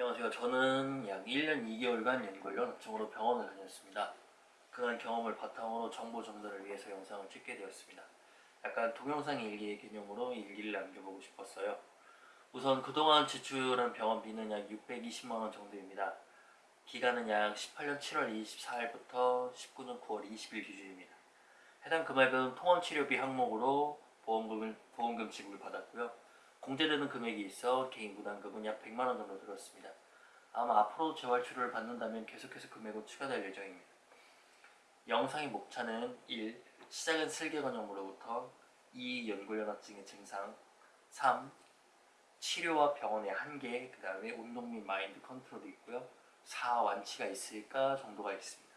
안녕하세요. 저는 약 1년 2개월간 연골련 업종으로 병원을 다녔습니다. 그간 경험을 바탕으로 정보 전달을 위해서 영상을 찍게 되었습니다. 약간 동영상 일기의 개념으로 일기를 남겨보고 싶었어요. 우선 그동안 지출한 병원비는 약 620만원 정도입니다. 기간은 약 18년 7월 24일부터 19년 9월 20일 기준입니다. 해당 금액은 통원치료비 항목으로 보험금을, 보험금 지급을 받았고요. 공제되는 금액이 있어 개인 부담 금은 약 100만원 정도 들었습니다. 아마 앞으로 재활치료를 받는다면 계속해서 금액은 추가될 예정입니다. 영상의 목차는 1. 시작은 슬개건염으로부터 2. 연골연화증의 증상 3. 치료와 병원의 한계 그 다음에 운동 및 마인드 컨트롤도 있고요 4. 완치가 있을까 정도가 있습니다.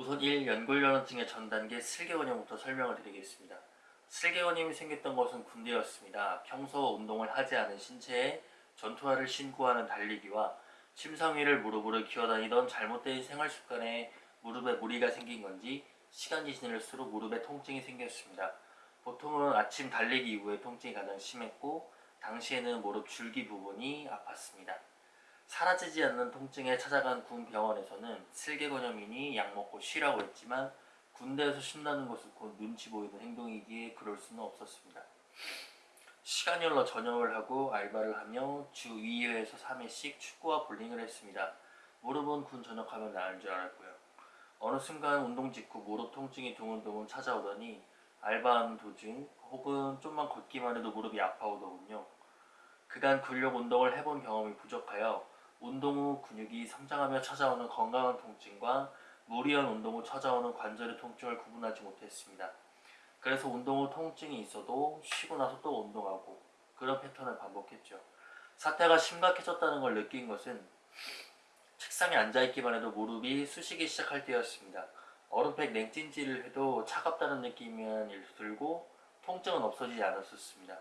우선 1. 연골연화증의 전 단계 슬개건염부터 설명을 드리겠습니다. 슬개건염이 생겼던 것은 군대였습니다. 평소 운동을 하지 않은 신체에 전투화를 신고 하는 달리기와 침상위를 무릎으로 기어다니던 잘못된 생활 습관에 무릎에 무리가 생긴 건지 시간이 지날수록 무릎에 통증이 생겼습니다. 보통은 아침 달리기 이후에 통증이 가장 심했고 당시에는 무릎 줄기 부분이 아팠습니다. 사라지지 않는 통증에 찾아간 군 병원에서는 슬개건염이니 약 먹고 쉬라고 했지만 군대에서 쉰다는 것은 곧 눈치 보이는 행동이기에 그럴 수는 없었습니다. 시간이 흘러 전역을 하고 알바를 하며 주 2회에서 3회씩 축구와 볼링을 했습니다. 무릎은 군 전역하면 나을 줄 알았고요. 어느 순간 운동 직후 무릎 통증이 드문드문 찾아오더니 알바하는 도중 혹은 좀만 걷기만 해도 무릎이 아파오더군요. 그간 근력 운동을 해본 경험이 부족하여 운동 후 근육이 성장하며 찾아오는 건강한 통증과 무리한 운동 후 찾아오는 관절의 통증을 구분하지 못했습니다. 그래서 운동 후 통증이 있어도 쉬고 나서 또 운동하고 그런 패턴을 반복했죠. 사태가 심각해졌다는 걸 느낀 것은 책상에 앉아있기만 해도 무릎이 쑤시기 시작할 때였습니다. 얼음팩 냉찜질을 해도 차갑다는 느낌이 들고 통증은 없어지지 않았었습니다.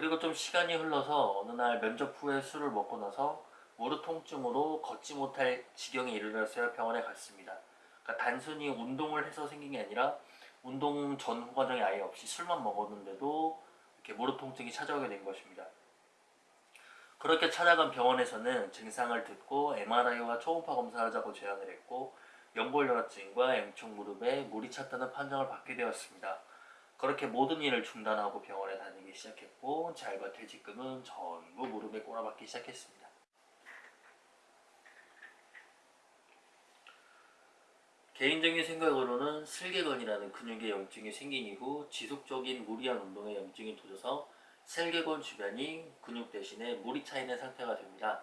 그리고 좀 시간이 흘러서 어느 날 면접 후에 술을 먹고 나서 무릎 통증으로 걷지 못할 지경에 이르렀어야 병원에 갔습니다. 그러니까 단순히 운동을 해서 생긴 게 아니라 운동 전 과정이 아예 없이 술만 먹었는데도 이렇게 무릎 통증이 찾아오게 된 것입니다. 그렇게 찾아간 병원에서는 증상을 듣고 MRI와 초음파 검사를 하자고 제안을 했고 연골연화증과 M축 무릎에 물이 찼다는 판정을 받게 되었습니다. 그렇게 모든 일을 중단하고 병원에 다니기 시작했고 잘과 퇴직금은 전부 무릎에 꼬라박기 시작했습니다. 개인적인 생각으로는 슬개건이라는 근육의 염증이 생긴 이후 지속적인 무리한 운동에 염증이 도져서 슬개건 주변이 근육 대신에 물이 차 있는 상태가 됩니다.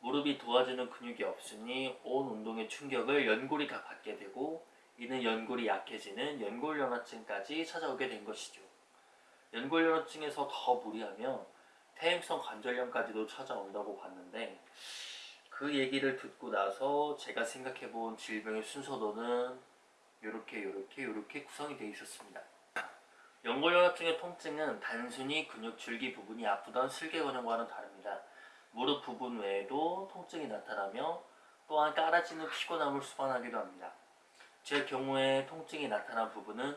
무릎이 도와주는 근육이 없으니 온 운동의 충격을 연골이 다 받게 되고 이는 연골이 약해지는 연골연화증까지 찾아오게 된 것이죠. 연골연화증에서 더 무리하면 퇴행성 관절염까지도 찾아온다고 봤는데 그 얘기를 듣고 나서 제가 생각해본 질병의 순서도는 이렇게 요렇게 요렇게 구성이 되어 있었습니다. 연골연화증의 통증은 단순히 근육 줄기 부분이 아프던 슬개건염과는 다릅니다. 무릎 부분 외에도 통증이 나타나며 또한 깔아지는 피곤함을 수반하기도 합니다. 제 경우에 통증이 나타난 부분은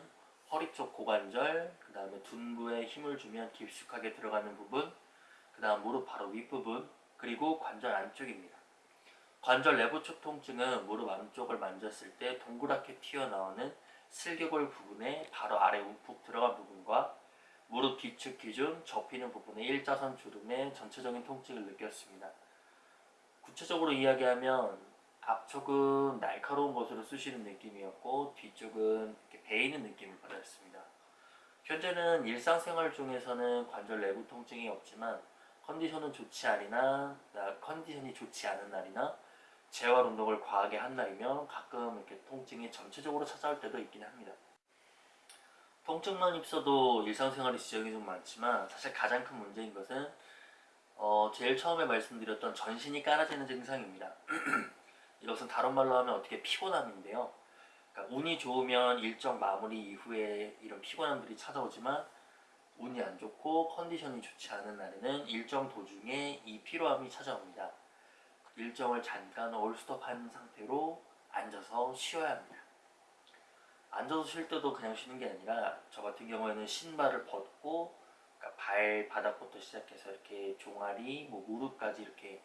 허리 쪽 고관절, 그 다음에 둔부에 힘을 주면 깊숙하게 들어가는 부분, 그 다음 무릎 바로 윗부분, 그리고 관절 안쪽입니다. 관절 내부 쪽 통증은 무릎 안쪽을 만졌을 때 동그랗게 튀어나오는 슬개골 부분의 바로 아래 움푹 들어간 부분과 무릎 뒤축 기준 접히는 부분의 일자선 주름의 전체적인 통증을 느꼈습니다. 구체적으로 이야기하면 앞쪽은 날카로운 것으로 쑤시는 느낌이었고 뒤쪽은 이렇게 베이는 느낌을 받았습니다. 현재는 일상생활 중에서는 관절 내부 통증이 없지만 컨디션은 좋지 않으나 컨디션이 좋지 않은 날이나 재활 운동을 과하게 한 날이면 가끔 이렇게 통증이 전체적으로 찾아올 때도 있긴 합니다. 통증만 있어도 일상생활에 지적이 좀 많지만 사실 가장 큰 문제인 것은 어, 제일 처음에 말씀드렸던 전신이 깔아지는 증상입니다. 이것은 다른 말로 하면 어떻게 피곤함인데요. 그러니까 운이 좋으면 일정 마무리 이후에 이런 피곤함들이 찾아오지만 운이 안 좋고 컨디션이 좋지 않은 날에는 일정 도중에 이 피로함이 찾아옵니다. 일정을 잠깐 올스톱한 상태로 앉아서 쉬어야 합니다. 앉아서 쉴 때도 그냥 쉬는 게 아니라 저 같은 경우에는 신발을 벗고 그러니까 발 바닥부터 시작해서 이렇게 종아리, 뭐 무릎까지 이렇게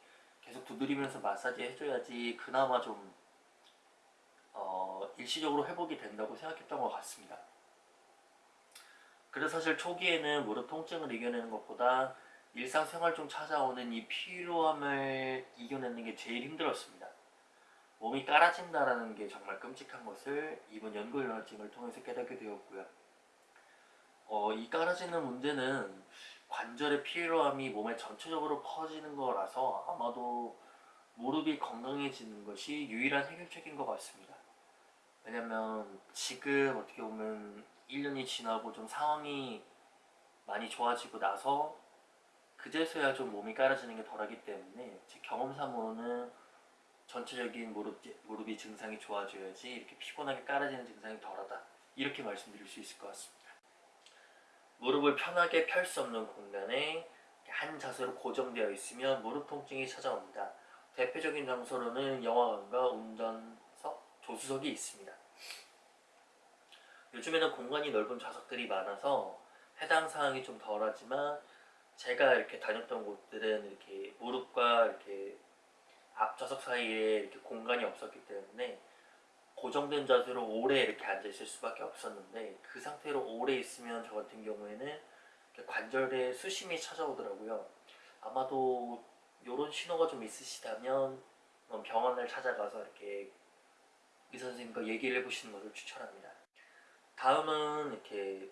계속 두드리면서 마사지 해줘야지 그나마 좀 어, 일시적으로 회복이 된다고 생각했던 것 같습니다. 그래서 사실 초기에는 무릎 통증을 이겨내는 것보다 일상생활 중 찾아오는 이 피로함을 이겨내는 게 제일 힘들었습니다. 몸이 깔아진다라는 게 정말 끔찍한 것을 이번 연구혈증을 통해서 깨닫게 되었고요. 어, 이 깔아지는 문제는 관절의 피로함이 몸에 전체적으로 퍼지는 거라서 아마도 무릎이 건강해지는 것이 유일한 해결책인 것 같습니다. 왜냐면 지금 어떻게 보면 1년이 지나고 좀 상황이 많이 좋아지고 나서 그제서야 좀 몸이 깔아지는 게 덜하기 때문에 제 경험상으로는 전체적인 무릎, 무릎이 증상이 좋아져야지 이렇게 피곤하게 깔아지는 증상이 덜하다 이렇게 말씀드릴 수 있을 것 같습니다. 무릎을 편하게 펼 수 없는 공간에 한 자세로 고정되어 있으면 무릎 통증이 찾아옵니다. 대표적인 장소로는 영화관과 운전석, 조수석이 있습니다. 요즘에는 공간이 넓은 좌석들이 많아서 해당 사항이 좀 덜하지만 제가 이렇게 다녔던 곳들은 이렇게 무릎과 이렇게 앞좌석 사이에 이렇게 공간이 없었기 때문에 고정된 자세로 오래 이렇게 앉아 있을 수밖에 없었는데 그 상태로 오래 있으면 저 같은 경우에는 관절에 수심이 찾아오더라고요. 아마도 이런 신호가 좀 있으시다면 병원을 찾아가서 이렇게 의사 선생님과 얘기를 해보시는 것을 추천합니다. 다음은 이렇게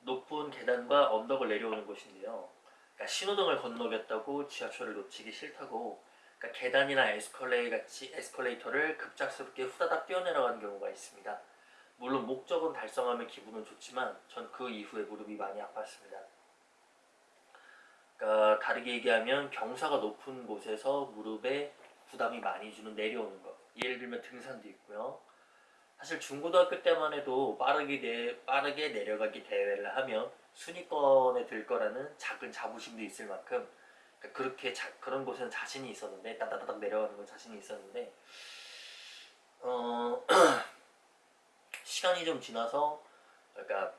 높은 계단과 언덕을 내려오는 곳인데요. 그러니까 신호등을 건너겠다고 지하철을 놓치기 싫다고 그러니까 계단이나 에스컬레이 같이 에스컬레이터를 급작스럽게 후다닥 뛰어내려가는 경우가 있습니다. 물론 목적은 달성하면 기분은 좋지만 전 그 이후에 무릎이 많이 아팠습니다. 그러니까 다르게 얘기하면 경사가 높은 곳에서 무릎에 부담이 많이 주는 내려오는 것. 예를 들면 등산도 있고요. 사실 중고등학교 때만 해도 빠르게, 내, 빠르게 내려가기 대회를 하면 순위권에 들 거라는 작은 자부심도 있을 만큼 그렇게 자, 그런 곳에는 자신이 있었는데 따다다닥 내려가는 건 자신이 있었는데 어, 시간이 좀 지나서 그러니까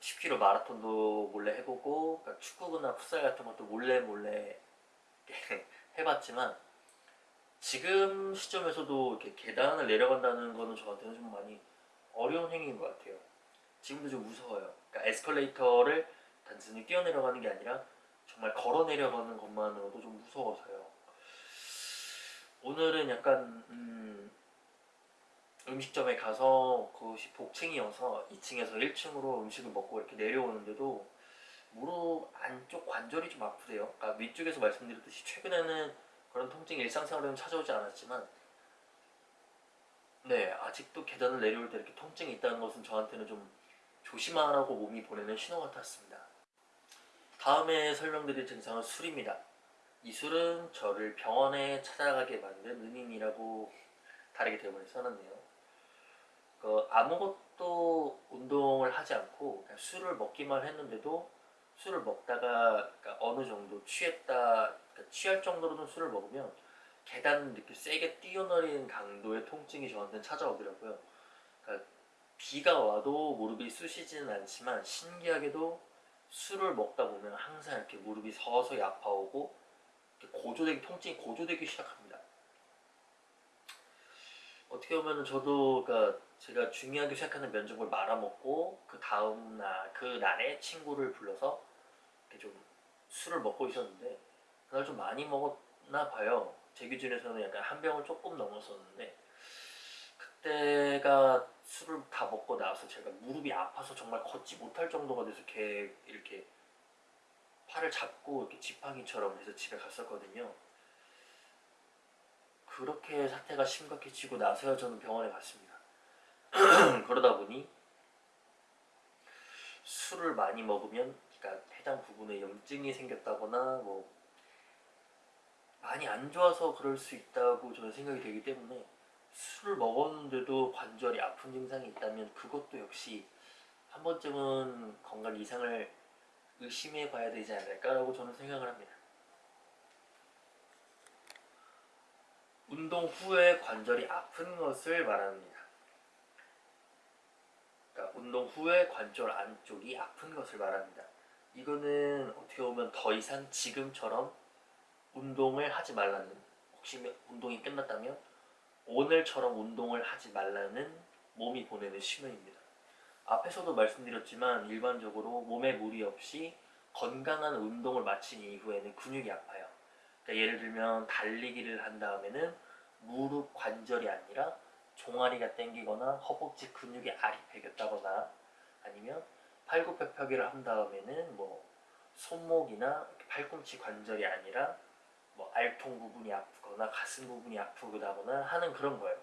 10km 마라톤도 몰래 해보고 그러니까 축구나 풋살 같은 것도 몰래 몰래 해봤지만 지금 시점에서도 이렇게 계단을 내려간다는 거는 저한테는 좀 많이 어려운 행위인 것 같아요. 지금도 좀 무서워요. 그러니까 에스컬레이터를 단순히 뛰어내려가는 게 아니라 정말 걸어 내려가는 것만으로도 좀 무서워서요. 오늘은 약간 음, 음식점에 가서 그것이 복층이어서 2층에서 1층으로 음식을 먹고 이렇게 내려오는데도 무릎 안쪽 관절이 좀 아프대요. 그러니까 위쪽에서 말씀드렸듯이 최근에는 그런 통증이 일상생활에는 찾아오지 않았지만 네 아직도 계단을 내려올 때 이렇게 통증이 있다는 것은 저한테는 좀 조심하라고 몸이 보내는 신호 같았습니다. 다음에 설명드릴 증상은 술입니다. 이 술은 저를 병원에 찾아가게 만든 은인이라고 다르게 대본에 써놨네요. 그 아무것도 운동을 하지 않고 술을 먹기만 했는데도 술을 먹다가 그러니까 어느 정도 취했다 그러니까 취할 정도로는 술을 먹으면 계단 이렇게 세게 뛰어내리는 강도의 통증이 저한테는 찾아오더라고요. 그러니까 비가 와도 무릎이 쑤시지는 않지만 신기하게도 술을 먹다 보면 항상 이렇게 무릎이 서서히 아파오고 고조되기 통증이 고조되기 시작합니다. 어떻게 보면 저도 그러니까 제가 중요하게 생각하는 면접을 말아먹고 그 다음 날그 날에 친구를 불러서 이렇게 좀 술을 먹고 있었는데 그날 좀 많이 먹었나 봐요. 제 기준에서는 약간 한 병을 조금 넘었었는데 그때가 술을 다 먹고 나서 제가 무릎이 아파서 정말 걷지 못할 정도가 돼서 이렇게, 이렇게 팔을 잡고 이렇게 지팡이처럼 해서 집에 갔었거든요. 그렇게 사태가 심각해지고 나서야 저는 병원에 갔습니다. 그러다 보니 술을 많이 먹으면 그러니까 해당 부분에 염증이 생겼다거나 뭐 많이 안 좋아서 그럴 수 있다고 저는 생각이 되기 때문에 술을 먹었는데도 관절이 아픈 증상이 있다면 그것도 역시 한 번쯤은 건강 이상을 의심해 봐야 되지 않을까라고 저는 생각을 합니다. 운동 후에 관절이 아픈 것을 말합니다. 그러니까 운동 후에 관절 안쪽이 아픈 것을 말합니다. 이거는 어떻게 보면 더 이상 지금처럼 운동을 하지 말라는 혹시 운동이 끝났다면 오늘처럼 운동을 하지 말라는 몸이 보내는 신호입니다. 앞에서도 말씀드렸지만 일반적으로 몸에 무리 없이 건강한 운동을 마친 이후에는 근육이 아파요. 그러니까 예를 들면 달리기를 한 다음에는 무릎 관절이 아니라 종아리가 땡기거나 허벅지 근육이 알이 배겼다거나 아니면 팔굽혀펴기를 한 다음에는 뭐 손목이나 팔꿈치 관절이 아니라 뭐 알통 부분이 아프 거나 가슴 부분이 아프다거나 하는 그런 거예요.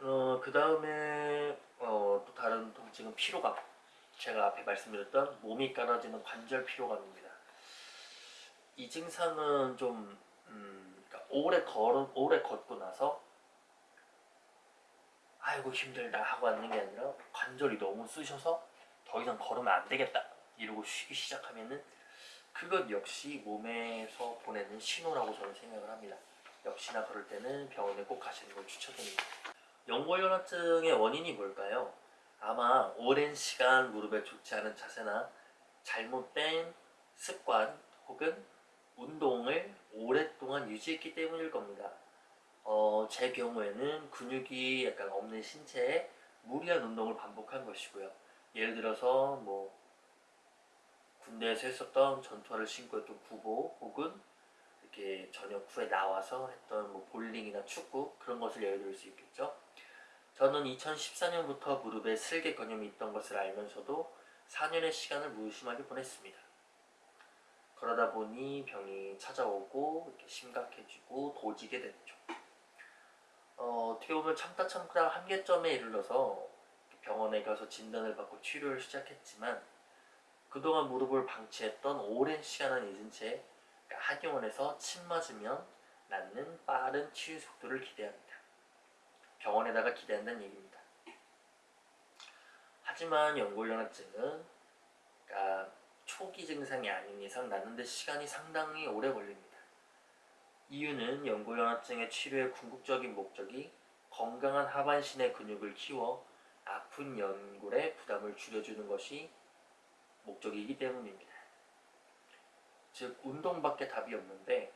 어, 그 다음에 어, 또 다른 통증은 피로감. 제가 앞에 말씀드렸던 몸이 깔아지는 관절 피로감입니다. 이 증상은 좀 음, 그러니까 오래 걸어 오래 걷고 나서 아이고 힘들다 하고 앉는 게 아니라 관절이 너무 쑤셔서 더 이상 걸으면 안 되겠다 이러고 쉬기 시작하면은 그것 역시 몸에서 보내는 신호라고 저는 생각을 합니다. 역시나 그럴 때는 병원에 꼭 가시는 걸 추천드립니다. 연골연화증의 원인이 뭘까요? 아마 오랜 시간 무릎에 좋지 않은 자세나 잘못된 습관 혹은 운동을 오랫동안 유지했기 때문일 겁니다. 어, 제 경우에는 근육이 약간 없는 신체에 무리한 운동을 반복한 것이고요. 예를 들어서 뭐 군대에서 했었던 전투화를 신고 했던 구보 혹은 이렇게 저녁 후에 나와서 했던 뭐 볼링이나 축구 그런 것을 예를 들 수 있겠죠. 저는 2014년부터 무릎에 슬개 근염이 있던 것을 알면서도 4년의 시간을 무심하게 보냈습니다. 그러다 보니 병이 찾아오고 이렇게 심각해지고 도지게 됐죠. 어, 어떻게 보면 참다 참다 한계점에 이르러서 병원에 가서 진단을 받고 치료를 시작했지만 그동안 무릎을 방치했던 오랜 시간을 잊은 채 그러니까 한의원에서 침 맞으면 낫는 빠른 치유 속도를 기대합니다. 병원에다가 기대한다는 얘기입니다. 하지만 연골연화증은 그러니까 초기 증상이 아닌 이상 낫는데 시간이 상당히 오래 걸립니다. 이유는 연골연화증의 치료의 궁극적인 목적이 건강한 하반신의 근육을 키워 아픈 연골의 부담을 줄여주는 것이 목적이기 때문입니다. 즉 운동밖에 답이 없는데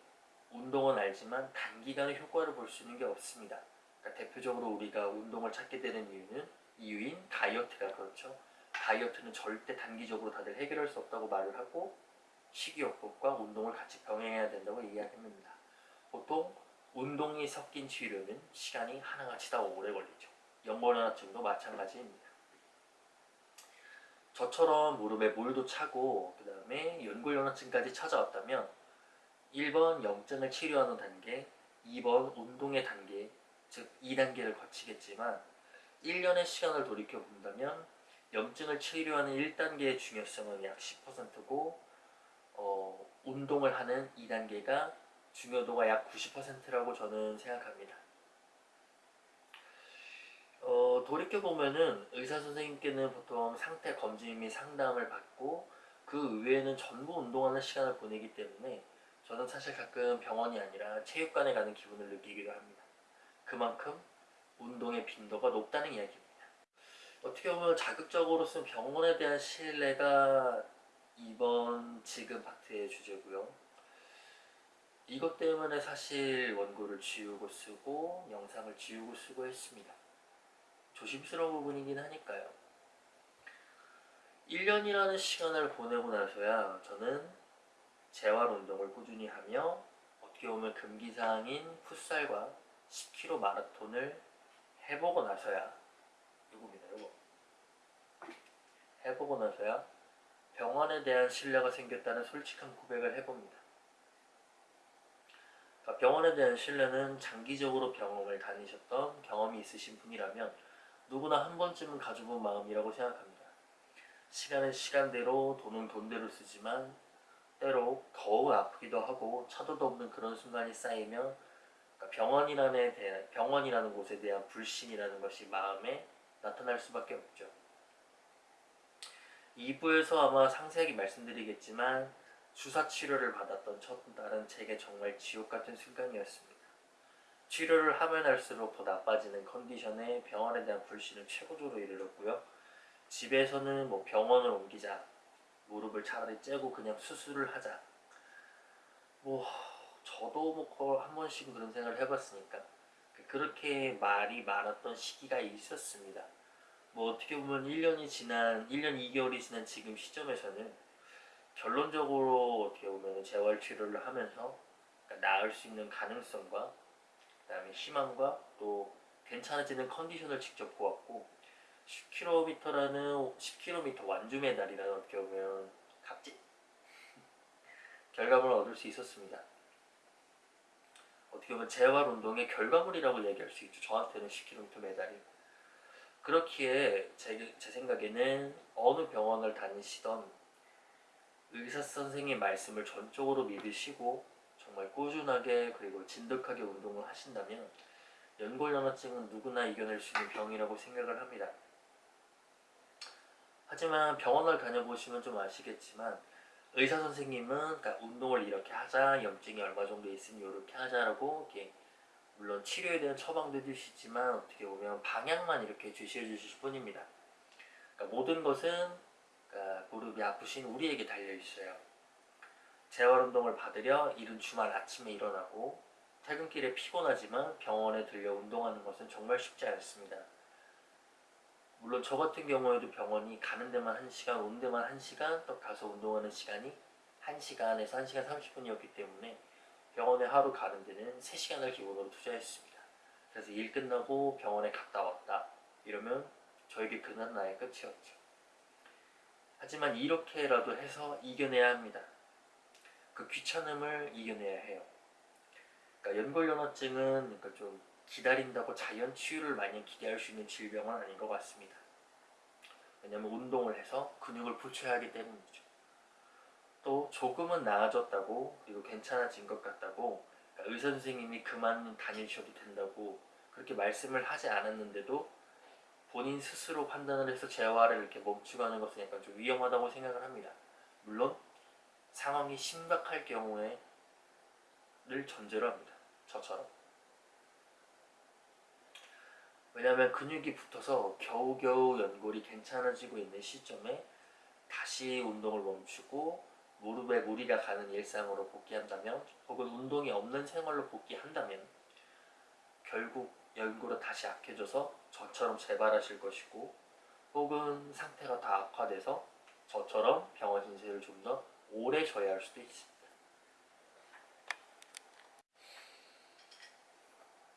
운동은 알지만 단기간에 효과를 볼 수 있는 게 없습니다. 그러니까 대표적으로 우리가 운동을 찾게 되는 이유는 이유인 다이어트가 그렇죠. 다이어트는 절대 단기적으로 다들 해결할 수 없다고 말을 하고 식이요법과 운동을 같이 병행해야 된다고 이야기합니다. 보통 운동이 섞인 치료는 시간이 하나같이 다 오래 걸리죠. 연골연화증도 마찬가지입니다. 저처럼 무릎에 물도 차고 그 다음에 연골연화증까지 찾아왔다면 1번 염증을 치료하는 단계, 2번 운동의 단계, 즉 2단계를 거치겠지만 1년의 시간을 돌이켜 본다면 염증을 치료하는 1단계의 중요성은 약 10%고 어, 운동을 하는 2단계가 중요도가 약 90%라고 저는 생각합니다. 어, 돌이켜보면은 의사 선생님께는 보통 상태 검진 및 상담을 받고 그 외에는 전부 운동하는 시간을 보내기 때문에 저는 사실 가끔 병원이 아니라 체육관에 가는 기분을 느끼기도 합니다. 그만큼 운동의 빈도가 높다는 이야기입니다. 어떻게 보면 자극적으로 쓴 병원에 대한 신뢰가 이번 지금 파트의 주제고요. 이것 때문에 사실 원고를 지우고 쓰고 영상을 지우고 쓰고 했습니다. 조심스러운 부분이긴 하니까요. 1년이라는 시간을 보내고 나서야 저는 재활 운동을 꾸준히 하며 어떻게 보면 금기사항인 풋살과 10km 마라톤을 해보고 나서야 누굽니다 이거 해보고 나서야 병원에 대한 신뢰가 생겼다는 솔직한 고백을 해봅니다. 그러니까 병원에 대한 신뢰는 장기적으로 병원을 다니셨던 경험이 있으신 분이라면 누구나 한 번쯤은 가져본 마음이라고 생각합니다. 시간은 시간대로 돈은 돈대로 쓰지만 때로 더욱 아프기도 하고 차도도 없는 그런 순간이 쌓이면 그러니까 병원이라는, 대한, 병원이라는 곳에 대한 불신이라는 것이 마음에 나타날 수밖에 없죠. 2부에서 아마 상세하게 치료를 하면 할수록 더 나빠지는 컨디션에 병원에 대한 불신은 최고조로 이르렀고요. 집에서는 뭐 병원을 옮기자, 무릎을 차라리 째고 그냥 수술을 하자. 뭐 저도 뭐한 번씩 그런 생각을 해봤으니까 그렇게 말이 많았던 시기가 있었습니다. 뭐 어떻게 보면 1년이 지난 1년 2개월이 지난 지금 시점에서는 결론적으로 어떻게 보면 재활 치료를 하면서 그러니까 나을 수 있는 가능성과 그다음에 희망과 또 괜찮아지는 컨디션을 직접 보았고 10km라는 10km 완주 메달이라는 어떻게 보면 값진 결과물을 얻을 수 있었습니다. 어떻게 보면 재활 운동의 결과물이라고 얘기할 수 있죠. 저한테는 10km 메달이. 그렇기에 제, 제 생각에는 어느 병원을 다니시던 의사 선생님 말씀을 전적으로 믿으시고 정말 꾸준하게 그리고 진득하게 운동을 하신다면 연골연화증은 누구나 이겨낼 수 있는 병이라고 생각을 합니다. 하지만 병원을 다녀보시면 좀 아시겠지만 의사 선생님은 그러니까 운동을 이렇게 하자 염증이 얼마 정도 있으니 이렇게 하자라고 이렇게 물론 치료에 대한 처방도 해주시지만 어떻게 보면 방향만 이렇게 제시해 주실 뿐입니다. 그러니까 모든 것은 그러니까 무릎이 아프신 우리에게 달려 있어요. 재활 운동을 받으려 이른 주말 아침에 일어나고 퇴근길에 피곤하지만 병원에 들려 운동하는 것은 정말 쉽지 않습니다. 물론 저 같은 경우에도 병원이 가는 데만 1시간, 오는 데만 1시간, 또 가서 운동하는 시간이 1시간에서 1시간 30분이었기 때문에 병원에 하루 가는 데는 3시간을 기본으로 투자했습니다. 그래서 일 끝나고 병원에 갔다 왔다 이러면 저에게 그날 나의 끝이었죠. 하지만 이렇게라도 해서 이겨내야 합니다. 그 귀찮음을 이겨내야 해요. 그러니까 연골연화증은 그러니까 좀 기다린다고 자연 치유를 많이 기대할 수 있는 질병은 아닌 것 같습니다. 왜냐하면 운동을 해서 근육을 붙여야 하기 때문이죠. 또 조금은 나아졌다고 그리고 괜찮아진 것 같다고 그러니까 의사 선생님이 그만 다니셔도 된다고 그렇게 말씀을 하지 않았는데도 본인 스스로 판단을 해서 재활을 이렇게 멈추고 하는 것은 약간 좀 위험하다고 생각을 합니다. 물론 상황이 심각할 경우에 를 전제로 합니다. 저처럼. 왜냐하면 근육이 붙어서 겨우겨우 연골이 괜찮아지고 있는 시점에 다시 운동을 멈추고 무릎에 무리가 가는 일상으로 복귀한다면 혹은 운동이 없는 생활로 복귀한다면 결국 연골은 다시 약해져서 저처럼 재발하실 것이고 혹은 상태가 다 악화돼서 저처럼 병원 신세를 좀더 오래 져야 할 수도 있습니다.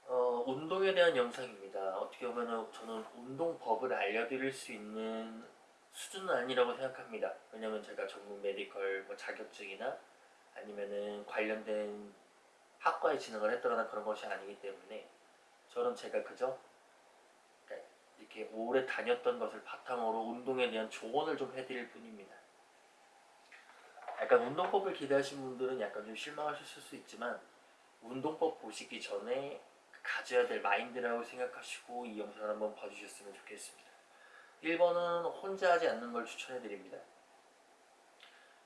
어, 운동에 대한 영상입니다. 어떻게 보면 저는 운동법을 알려드릴 수 있는 수준은 아니라고 생각합니다. 왜냐면 제가 전문 메디컬 뭐 자격증이나 아니면은 관련된 학과에 진학을 했거나 그런 것이 아니기 때문에 저는 제가 그저 그러니까 이렇게 오래 다녔던 것을 바탕으로 운동에 대한 조언을 좀 해드릴 뿐입니다. 약간 운동법을 기대하시는 분들은 약간 좀 실망하실 수 있지만 운동법 보시기 전에 가져야 될 마인드라고 생각하시고 이 영상을 한번 봐주셨으면 좋겠습니다. 1번은 혼자 하지 않는 걸 추천해드립니다.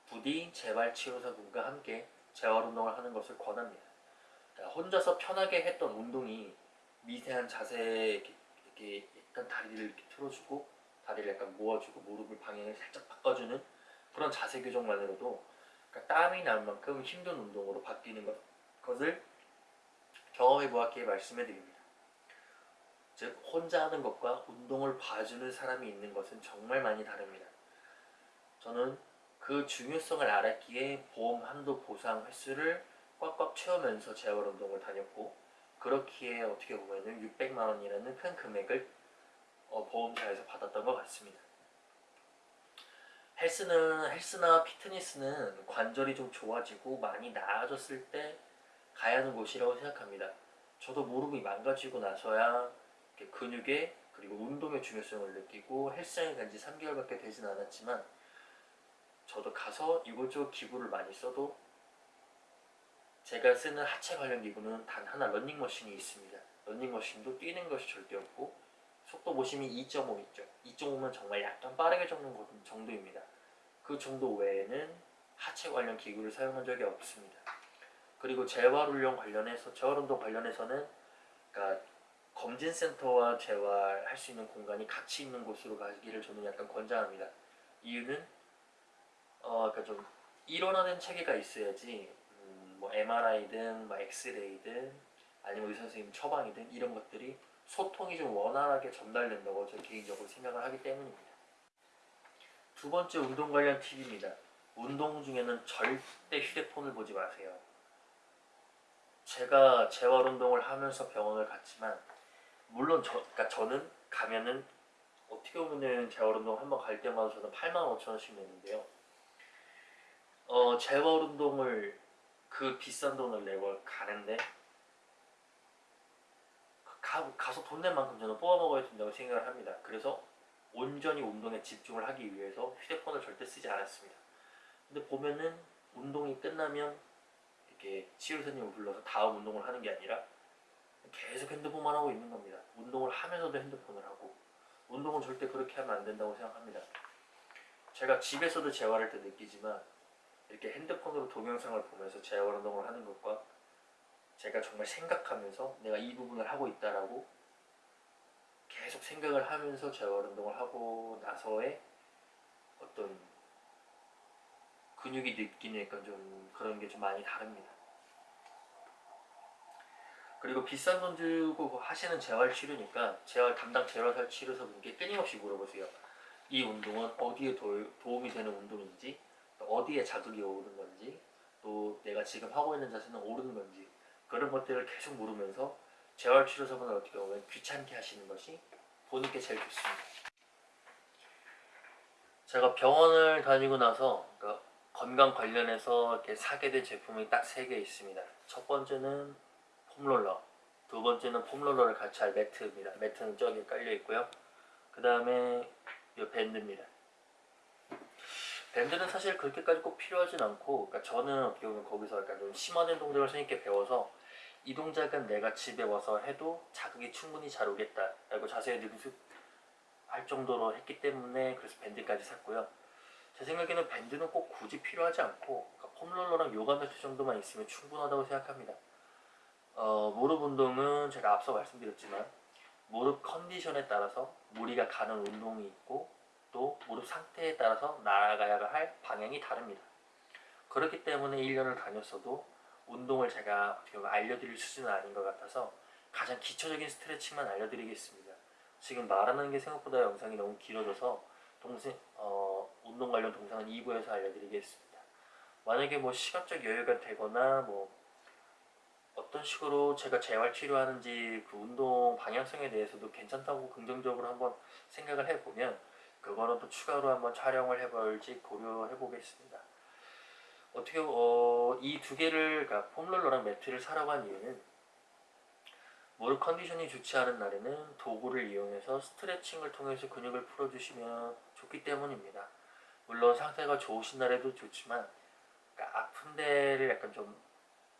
부디 재발치료사분과 함께 재활운동을 하는 것을 권합니다. 그러니까 혼자서 편하게 했던 운동이 미세한 자세에 이렇게, 이렇게 약간 다리를 이렇게 틀어주고 다리를 약간 모아주고 무릎을 방향을 살짝 바꿔주는 그런 자세 교정만으로도 그러니까 땀이 날 만큼 힘든 운동으로 바뀌는 것, 것을 경험해 보았기에 말씀해 드립니다. 즉 혼자 하는 것과 운동을 봐주는 사람이 있는 것은 정말 많이 다릅니다. 저는 그 중요성을 알았기에 보험 한도 보상 횟수를 꽉꽉 채우면서 재활운동을 다녔고 그렇기에 어떻게 보면 600만 원이라는 큰 금액을 어, 보험사에서 받았던 것 같습니다. 헬스는 헬스나 피트니스는 관절이 좀 좋아지고 많이 나아졌을 때 가야 하는 곳이라고 생각합니다. 저도 무릎이 망가지고 나서야 근육의 그리고 운동의 중요성을 느끼고 헬스장에 간 지 3개월밖에 되진 않았지만 저도 가서 이곳저곳 기구를 많이 써도 제가 쓰는 하체 관련 기구는 단 하나 런닝머신이 있습니다. 런닝머신도 뛰는 것이 절대 없고 속도 보시면 2.5 있죠. 2.5면 정말 약간 빠르게 적는 정도입니다. 그 정도 외에는 하체 관련 기구를 사용한 적이 없습니다. 그리고 재활훈련 관련해서 재활운동 관련해서는 그러니까 검진센터와 재활할 수 있는 공간이 같이 있는 곳으로 가기를 저는 약간 권장합니다. 이유는 어 그러니까 좀 일원화된 체계가 있어야지 음, 뭐 MRI든 뭐 엑스레이든 아니면 의사 선생님 처방이든 이런 것들이 소통이 좀 원활하게 전달된다고 저 개인적으로 생각을 하기 때문입니다. 두 번째 운동 관련 팁입니다. 운동 중에는 절대 휴대폰을 보지 마세요. 제가 재활 운동을 하면서 병원을 갔지만 물론 저 그러니까 저는 가면은 어떻게 보면은 재활 운동 한번 갈 때마다 저는 8만 5천 원씩 내는데요. 어 재활 운동을 그 비싼 돈을 내고 가는데 가, 가서 돈낸 만큼 저는 뽑아 먹어야 된다고 생각을 합니다. 그래서 온전히 운동에 집중을 하기 위해서 휴대폰을 절대 쓰지 않았습니다. 근데 보면은 운동이 끝나면 이렇게 치료사님을 불러서 다음 운동을 하는 게 아니라 계속 핸드폰만 하고 있는 겁니다. 운동을 하면서도 핸드폰을 하고 운동은 절대 그렇게 하면 안 된다고 생각합니다. 제가 집에서도 재활할 때 느끼지만 이렇게 핸드폰으로 동영상을 보면서 재활 운동을 하는 것과 제가 정말 생각하면서 내가 이 부분을 하고 있다라고 계속 생각을 하면서 재활 운동을 하고 나서의 어떤 근육이 약간 좀 그런 게 좀 많이 다릅니다. 그리고 비싼 돈 주고 하시는 재활 치료니까 재활 담당 재활 치료사분께 끊임없이 물어보세요. 이 운동은 어디에 도, 도움이 되는 운동인지, 또 어디에 자극이 오는 건지, 또 내가 지금 하고 있는 자세는 옳은 건지 그런 것들을 계속 물으면서 재활 치료사분을 어떻게 보면 귀찮게 하시는 것이 본인께 제일 좋습니다. 제가 병원을 다니고 나서 그러니까 건강 관련해서 이렇게 사게 된 제품이 딱 세 개 있습니다. 첫 번째는 폼롤러, 두 번째는 폼롤러를 같이 할 매트입니다. 매트는 저기 깔려 있고요. 그 다음에 이 밴드입니다. 밴드는 사실 그렇게까지 꼭 필요하진 않고, 그러니까 저는 어떻게 보면 거기서 약간 좀 심화된 동작을 선생님께 배워서 이 동작은 내가 집에 와서 해도 자극이 충분히 잘 오겠다 라고 자세히 능숙할 정도로 했기 때문에 그래서 밴드까지 샀고요. 제 생각에는 밴드는 꼭 굳이 필요하지 않고 그러니까 폼롤러랑 요가 매트 정도만 있으면 충분하다고 생각합니다. 어, 무릎 운동은 제가 앞서 말씀드렸지만 무릎 컨디션에 따라서 무리가 가는 운동이 있고 또 무릎 상태에 따라서 나아가야 할 방향이 다릅니다. 그렇기 때문에 1년을 다녔어도 운동을 제가 어떻게 알려드릴 수준은 아닌 것 같아서 가장 기초적인 스트레칭만 알려드리겠습니다. 지금 말하는 게 생각보다 영상이 너무 길어져서 동생, 어, 운동 관련 동상은 2부에서 알려드리겠습니다. 만약에 뭐 시간적 여유가 되거나 뭐 어떤 식으로 제가 재활 치료하는지 그 운동 방향성에 대해서도 괜찮다고 긍정적으로 한번 생각을 해보면 그거는 또 추가로 한번 촬영을 해볼지 고려해 보겠습니다. 어떻게 어, 이 두 개를 그러니까 폼롤러랑 매트를 사라고 한 이유는 무릎 컨디션이 좋지 않은 날에는 도구를 이용해서 스트레칭을 통해서 근육을 풀어주시면 좋기 때문입니다. 물론 상태가 좋으신 날에도 좋지만 그러니까 아픈 데를 약간 좀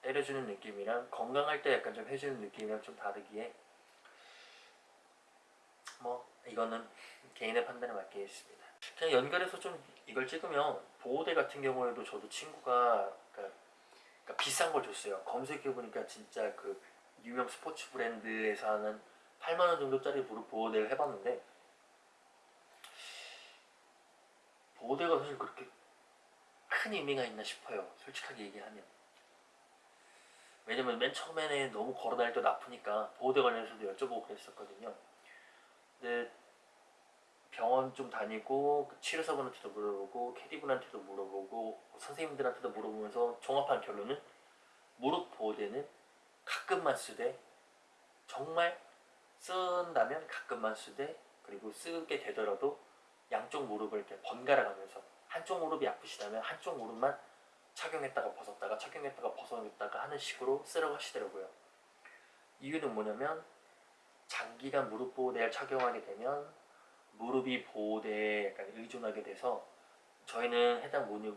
때려주는 느낌이랑 건강할 때 약간 좀 해주는 느낌이랑 좀 다르기에 뭐 이거는 개인의 판단에 맡기겠습니다. 그냥 연결해서 좀 이걸 찍으면 보호대 같은 경우에도 저도 친구가 그러니까, 그러니까 비싼 걸 줬어요. 검색해 보니까 진짜 그 유명 스포츠 브랜드에서 하는 8만 원 정도짜리 무릎 보호대를 해봤는데 보호대가 사실 그렇게 큰 의미가 있나 싶어요. 솔직하게 얘기하면. 왜냐면 맨 처음에는 너무 걸어다닐 때 아프니까 보호대 관련해서도 여쭤보고 그랬었거든요. 근데 병원 좀 다니고 그 치료사분한테도 물어보고 캐디분한테도 물어보고 선생님들한테도 물어보면서 종합한 결론은 무릎 보호대는 가끔만 쓰되 정말 쓴다면 가끔만 쓰되 그리고 쓰게 되더라도 양쪽 무릎을 이렇게 번갈아 가면서 한쪽 무릎이 아프시다면 한쪽 무릎만 착용했다가 벗었다가 착용했다가 벗었다가 하는 식으로 쓰라고 하시더라고요. 이유는 뭐냐면 장기간 무릎 보호대를 착용하게 되면 무릎이 보호대에 약간 의존하게 돼서 저희는 해당 무릎,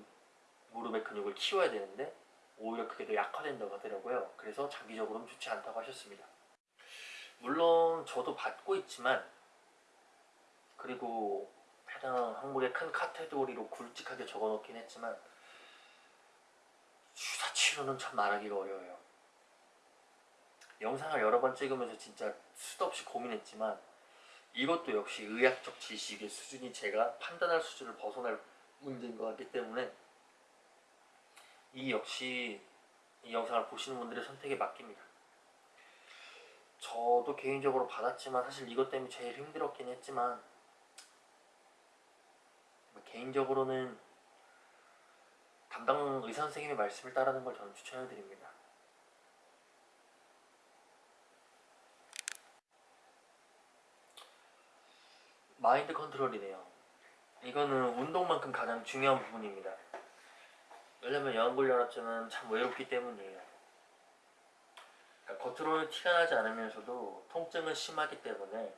무릎의 근육을 키워야 되는데 오히려 그게 더 약화된다고 하더라고요. 그래서 장기적으로는 좋지 않다고 하셨습니다. 물론 저도 받고 있지만 그리고 해당 항목의 큰 카테고리로 굵직하게 적어놓긴 했지만 주사 치료는 참 말하기가 어려워요. 영상을 여러 번 찍으면서 진짜 수도 없이 고민했지만 이것도 역시 의학적 지식의 수준이 제가 판단할 수준을 벗어날 문제인 것 같기 때문에 이 역시 이 영상을 보시는 분들의 선택에 맡깁니다. 저도 개인적으로 받았지만 사실 이것 때문에 제일 힘들었긴 했지만 뭐 개인적으로는 담당 의사 선생님의 말씀을 따르는 걸 저는 추천해 드립니다. 마인드 컨트롤이네요. 이거는 운동만큼 가장 중요한 부분입니다. 왜냐면 여왕골연화증은 참 외롭기 때문이에요. 그러니까 겉으로는 티가 나지 않으면서도 통증은 심하기 때문에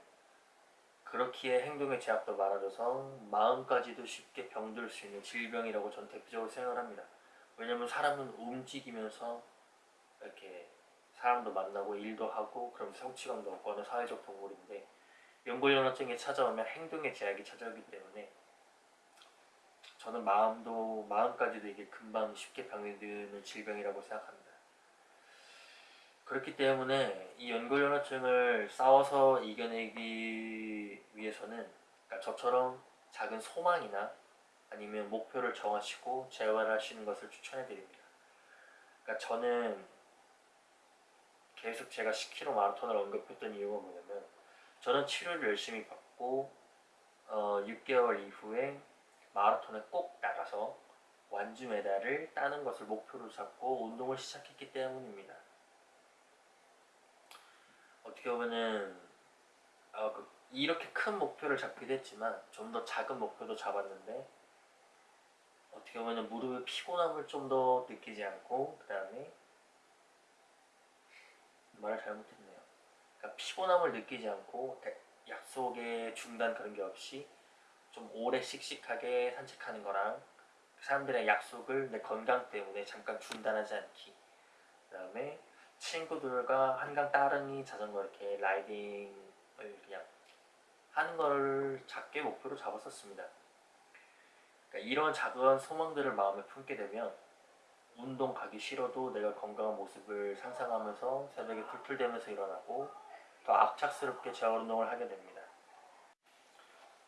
그렇기에 행동의 제약도 많아져서 마음까지도 쉽게 병들 수 있는 질병이라고 전 대표적으로 생각을 합니다. 왜냐면 사람은 움직이면서 이렇게 사람도 만나고 일도 하고 그럼 성취감도 얻고 하는 사회적 동물인데 연골연화증이 찾아오면 행동의 제약이 찾아오기 때문에 저는 마음도 마음까지도 이게 금방 쉽게 병드는 질병이라고 생각합니다. 그렇기 때문에 이 연골연화증을 싸워서 이겨내기 위해서는 그러니까 저처럼 작은 소망이나 아니면 목표를 정하시고 재활하시는 것을 추천해 드립니다. 그러니까 저는 계속 제가 10km 마라톤을 언급했던 이유가 뭐냐면 저는 치료를 열심히 받고 어, 6개월 이후에 마라톤에 꼭 나가서 완주 메달을 따는 것을 목표로 잡고 운동을 시작했기 때문입니다. 어떻게 보면은 어, 그, 이렇게 큰 목표를 잡기도 했지만 좀 더 작은 목표도 잡았는데 어떻게 보면 무릎의 피곤함을 좀 더 느끼지 않고 그 다음에 말을 잘못했네요. 그러니까 피곤함을 느끼지 않고 약속의 중단 그런 게 없이 좀 오래 씩씩하게 산책하는 거랑 사람들의 약속을 내 건강 때문에 잠깐 중단하지 않기 그 다음에 친구들과 한강 따릉이 자전거 이렇게 라이딩을 그냥 하는 걸 작게 목표로 잡았었습니다. 그러니까 이런 작은 소망들을 마음에 품게 되면 운동 가기 싫어도 내가 건강한 모습을 상상하면서 새벽에 풀풀대면서 일어나고 더 악착스럽게 재활 운동을 하게 됩니다.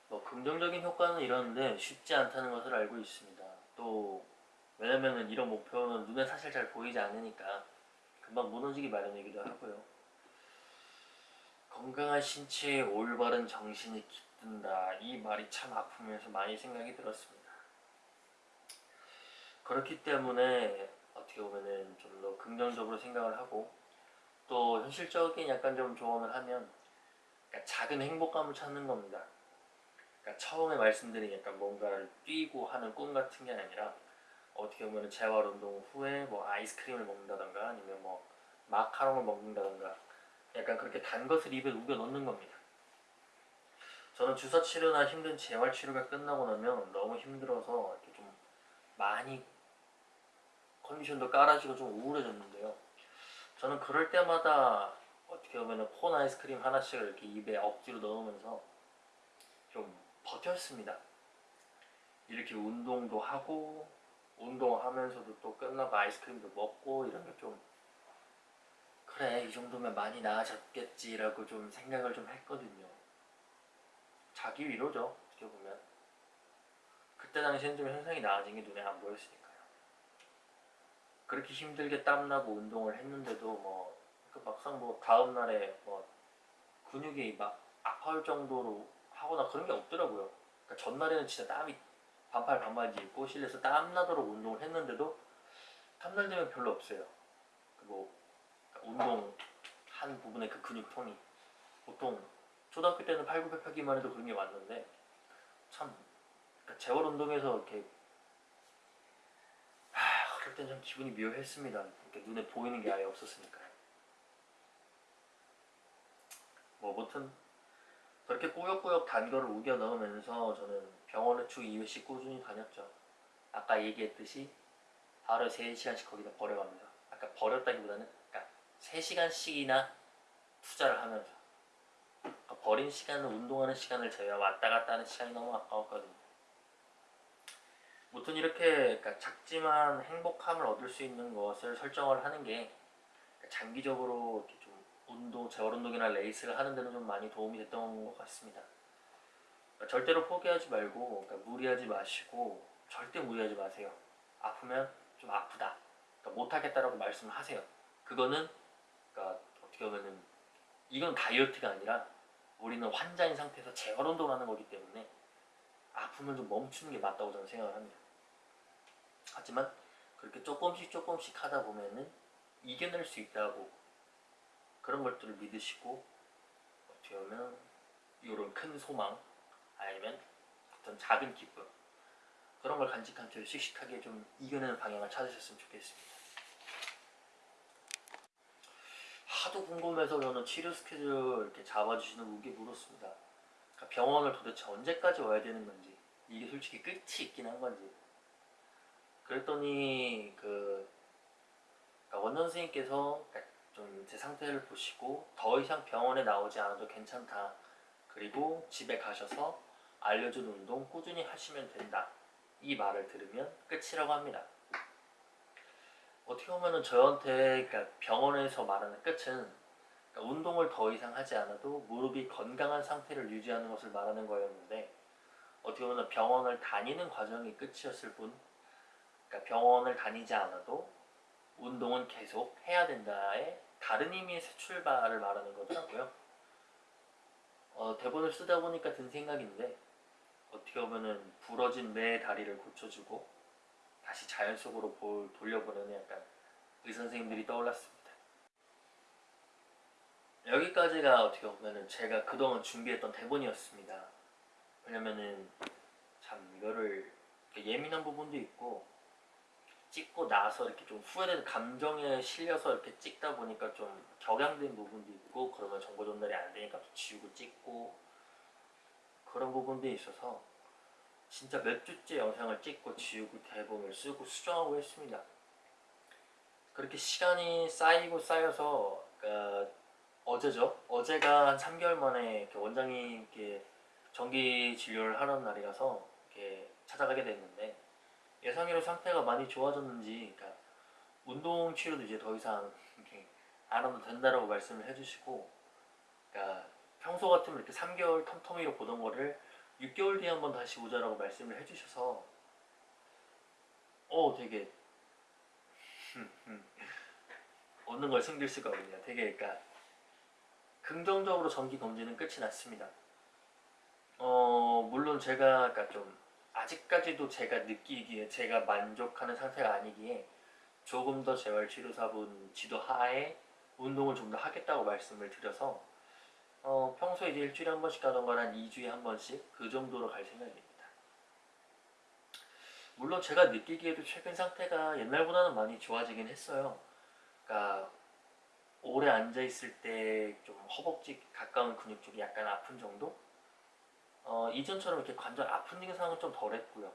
뭐 긍정적인 효과는 이러는데 쉽지 않다는 것을 알고 있습니다. 또 왜냐면은 이런 목표는 눈에 사실 잘 보이지 않으니까 금방 무너지기 마련이기도 하고요. 건강한 신체에 올바른 정신이 깃든다. 이 말이 참 아프면서 많이 생각이 들었습니다. 그렇기 때문에 어떻게 보면은 좀 더 긍정적으로 생각을 하고 또 현실적인 약간 좀 조언을 하면 작은 행복감을 찾는 겁니다. 그러니까 처음에 말씀드린 약간 뭔가를 뛰고 하는 꿈 같은 게 아니라 어떻게 보면 재활 운동 후에 뭐 아이스크림을 먹는다던가 아니면 뭐 마카롱을 먹는다던가 약간 그렇게 단 것을 입에 우겨 넣는 겁니다. 저는 주사 치료나 힘든 재활 치료가 끝나고 나면 너무 힘들어서 이렇게 좀 많이 컨디션도 깔아지고 좀 우울해졌는데요. 저는 그럴 때마다 어떻게 보면 콘 아이스크림 하나씩을 이렇게 입에 억지로 넣으면서 좀 버텼습니다. 이렇게 운동도 하고 운동하면서도 또 끝나고 아이스크림도 먹고 이런 게좀 그래 이 정도면 많이 나아졌겠지라고 좀 생각을 좀 했거든요. 자기 위로죠 어떻게 보면 그때 당시엔 좀 현상이 나아진 게 눈에 안 보였으니까요. 그렇게 힘들게 땀나고 운동을 했는데도 뭐그 막상 뭐 다음날에 뭐 근육이 막 아파할 정도로 하거나 그런 게 없더라고요. 그러니까 전날에는 진짜 땀이 반팔 반바지 입고 실내에서 땀 나도록 운동을 했는데도 땀날 되면 별로 없어요. 그뭐 그러니까 운동 한 부분의 그 근육통이 보통 초등학교 때는 팔굽혀펴기만 해도 그런 게 왔는데 참 그러니까 재활 운동에서 이렇게 하, 그럴 땐 좀 기분이 묘했습니다. 이렇게 눈에 보이는 게 아예 없었으니까요. 뭐 아무튼 그렇게 꾸역꾸역 단거를 우겨 넣으면서 저는 병원에 주 2회씩 꾸준히 다녔죠. 아까 얘기했듯이 하루에 3시간씩 거기다 버려갑니다. 아까 버렸다기보다는 그러니까 3시간씩이나 투자를 하면서 그러니까 버린 시간은 운동하는 시간을 제외 왔다 갔다 하는 시간이 너무 아까웠거든요. 무튼 이렇게 그러니까 작지만 행복함을 얻을 수 있는 것을 설정을 하는 게 장기적으로 이렇게 좀 재활 운동이나 레이스를 하는 데는 좀 많이 도움이 됐던 것 같습니다. 그러니까 절대로 포기하지 말고 그러니까 무리하지 마시고 절대 무리하지 마세요. 아프면 좀 아프다. 그러니까 못하겠다라고 말씀을 하세요. 그거는 그러니까 어떻게 보면은 이건 다이어트가 아니라 우리는 환자인 상태에서 재활 운동을 하는 거기 때문에 아프면 좀 멈추는 게 맞다고 저는 생각을 합니다. 하지만 그렇게 조금씩 조금씩 하다 보면은 이겨낼 수 있다고 그런 것들을 믿으시고 어떻게 보면 이런 큰 소망 아니면 어떤 작은 기쁨 그런 걸 간직한 채 씩씩하게 좀 이겨내는 방향을 찾으셨으면 좋겠습니다. 하도 궁금해서 저는 치료 스케줄 이렇게 잡아주시는 분께 물었습니다. 그러니까 병원을 도대체 언제까지 와야 되는 건지 이게 솔직히 끝이 있긴 한 건지 그랬더니 그 그러니까 원장 선생님께서 좀 제 상태를 보시고 더 이상 병원에 나오지 않아도 괜찮다. 그리고 집에 가셔서 알려준 운동 꾸준히 하시면 된다. 이 말을 들으면 끝이라고 합니다. 어떻게 보면은 저한테 그러니까 병원에서 말하는 끝은 그러니까 운동을 더 이상 하지 않아도 무릎이 건강한 상태를 유지하는 것을 말하는 거였는데 어떻게 보면 병원을 다니는 과정이 끝이었을 뿐 그러니까 병원을 다니지 않아도 운동은 계속 해야 된다의 다른 의미의 새 출발을 말하는 거더라고요. 어, 대본을 쓰다 보니까 든 생각인데 어떻게 보면은 부러진 내 다리를 고쳐주고 다시 자연 속으로 볼, 돌려보내는 약간 의사 선생님들이 떠올랐습니다. 여기까지가 어떻게 보면은 제가 그동안 준비했던 대본이었습니다. 왜냐면은 참 이거를 예민한 부분도 있고 찍고 나서 이렇게 좀 후회되는 감정에 실려서 이렇게 찍다 보니까 좀 격양된 부분도 있고 그러면 정보 전달이 안 되니까 또 지우고 찍고 그런 부분도 있어서 진짜 몇 주째 영상을 찍고 지우고 대본을 쓰고 수정하고 했습니다. 그렇게 시간이 쌓이고 쌓여서 그러니까 어제죠? 어제가 한 3개월 만에 원장님께 정기 진료를 하는 날이라서 이렇게 찾아가게 됐는데 예상외로 상태가 많이 좋아졌는지 그러니까 운동 치료도 이제 더 이상 안 해도 된다라고 말씀을 해주시고 그러니까 평소 같으면 이렇게 3개월 텀텀이로 보던 거를 6개월 뒤에 한번 다시 오자라고 말씀을 해주셔서 어 되게 얻는 걸 숨길 수가 없네요. 되게 그러니까 긍정적으로 정기 검진은 끝이 났습니다. 어 물론 제가 그러니까 좀 아직까지도 제가 느끼기에 제가 만족하는 상태가 아니기에 조금 더 재활치료사분 지도 하에 운동을 좀 더 하겠다고 말씀을 드려서 어, 평소에 이제 일주일에 한 번씩 가던 건한 2주에 한 번씩 그 정도로 갈 생각입니다. 물론 제가 느끼기에도 최근 상태가 옛날보다는 많이 좋아지긴 했어요. 그러니까 오래 앉아 있을 때 좀 허벅지 가까운 근육 쪽이 약간 아픈 정도? 어, 이전처럼 이렇게 관절 아픈 증상은 좀 덜했고요.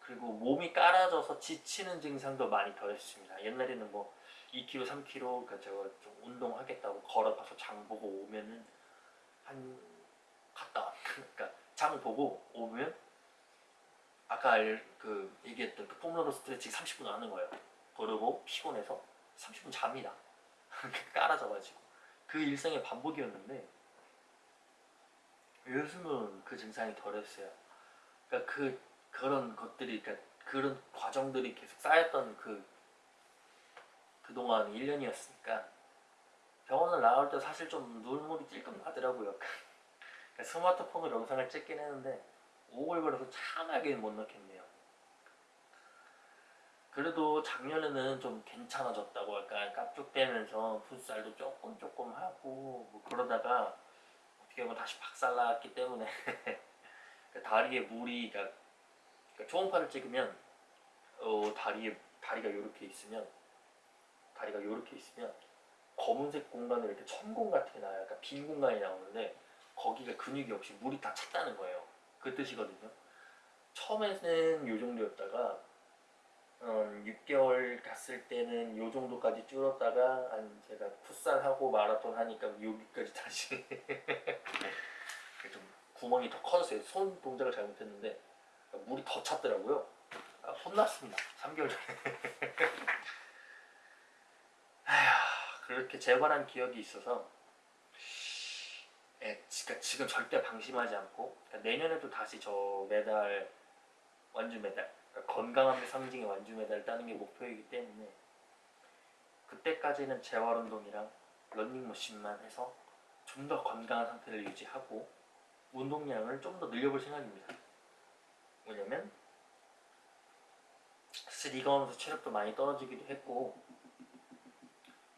그리고 몸이 깔아져서 지치는 증상도 많이 덜했습니다. 옛날에는 뭐 2kg, 3kg 그러니까 제가 좀 운동하겠다고 걸어가서 장 보고 오면은 한 갔다 왔 그러니까 장 보고 오면 아까 알, 그 얘기했던 그 폼롤러 스트레칭 30분 하는 거예요. 그러고 피곤해서 30분 잡니다. 깔아져가지고 그 일상의 반복이었는데 요즘은 그 증상이 덜했어요. 그러니까 그 그런 것들이 그러니까 그런 과정들이 계속 쌓였던 그 그동안 1년이었으니까 병원을 나올 때 사실 좀 눈물이 찔끔 나더라고요. 그러니까 스마트폰으로 영상을 찍긴 했는데 오글거려서 참하게 못 넣겠네요. 그래도 작년에는 좀 괜찮아졌다고 약간 깝죽대면서 풋살도 조금 조금 하고 뭐 그러다가 보면 다시 박살났기 때문에 그러니까 다리에 물이 그러니까, 그러니까 초음파를 찍으면 어, 다리에 다리가 이렇게 있으면 다리가 이렇게 있으면 검은색 공간에 이렇게 천공 같은 게 나요. 그러니까 빈 공간이 나오는데 거기가 근육이 없이 물이 다 찼다는 거예요. 그 뜻이거든요. 처음에는 이 정도였다가 음, 6개월 갔을 때는 요 정도까지 줄었다가 한 제가 풋살하고 마라톤 하니까 여기까지 다시 좀 구멍이 더 커졌어요. 손 동작을 잘못했는데 물이 더 찼더라고요. 아, 혼났습니다. 3개월 전에. 그렇게 재활한 기억이 있어서 예, 그러니까 지금 절대 방심하지 않고 그러니까 내년에도 다시 저 메달 완주 메달 그러니까 건강함의 상징의 완주 메달을 따는 게 목표이기 때문에 그때까지는 재활 운동이랑 런닝머신만 해서 좀 더 건강한 상태를 유지하고 운동량을 좀 더 늘려볼 생각입니다. 왜냐면 사실 이거 하면서 체력도 많이 떨어지기도 했고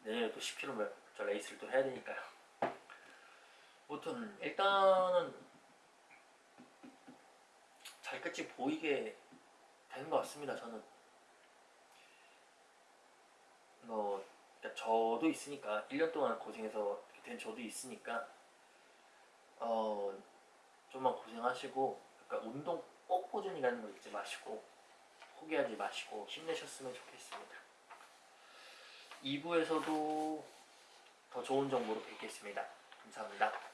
내년에 또 10km 저 레이스를 또 해야 되니까요. 아무튼 일단은 잘 끝이 보이게 되는 것 같습니다. 저는 뭐 그러니까 저도 있으니까 1년 동안 고생해서 된 저도 있으니까 어 좀만 고생하시고 그러니까 운동 꼭 꾸준히 가는 거 잊지 마시고 포기하지 마시고 힘내셨으면 좋겠습니다. 2부에서도 더 좋은 정보로 뵙겠습니다. 감사합니다.